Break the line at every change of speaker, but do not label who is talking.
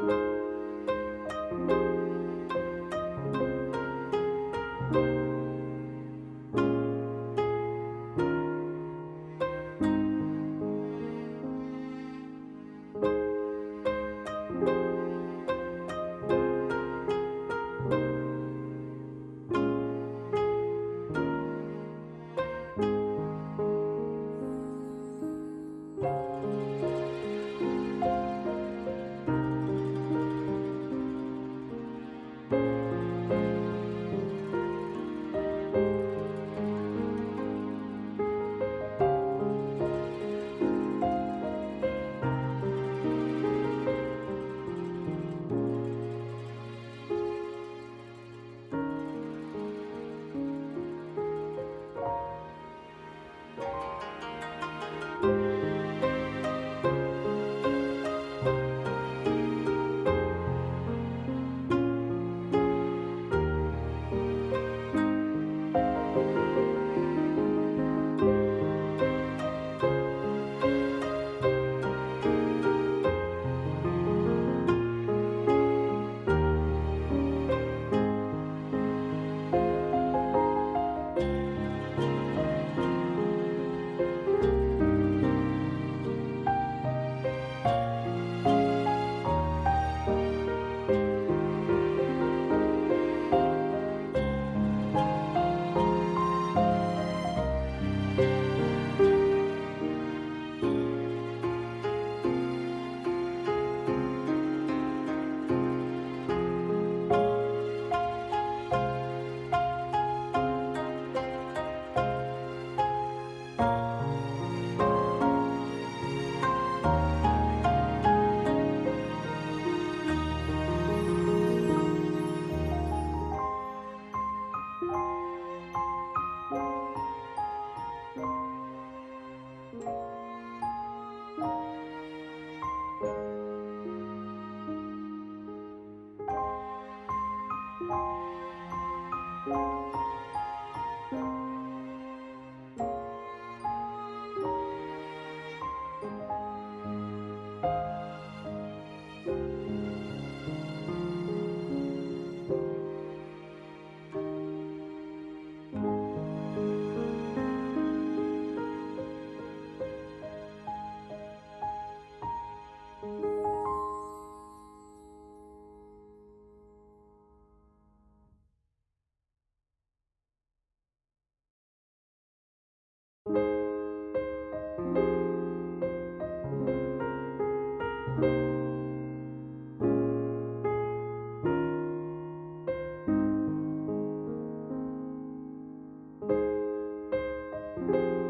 Thank you. you thank you. thank you